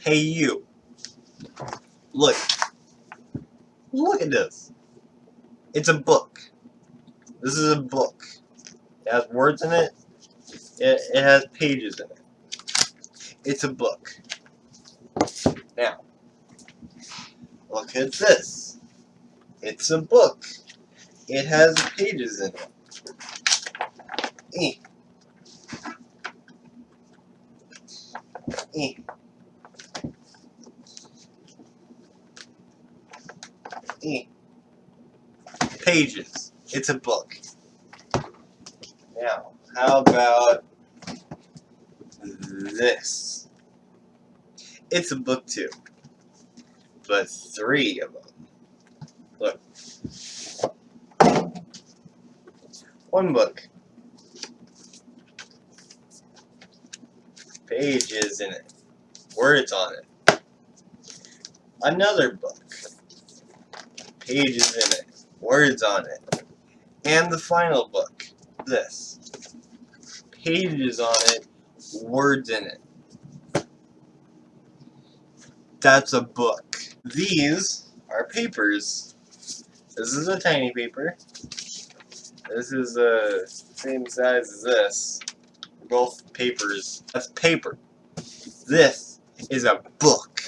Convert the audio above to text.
Hey you. Look. Look at this. It's a book. This is a book. It has words in it. It, it has pages in it. It's a book. Now, look at this. It's a book. It has pages in it. Eh. Eh. Pages. It's a book. Now, how about this? It's a book too. But three of them. Look. One book. Pages in it. Words on it. Another book. Pages in it. Words on it. And the final book. This. Pages on it. Words in it. That's a book. These are papers. This is a tiny paper. This is the same size as this. Both papers. That's paper. This is a book.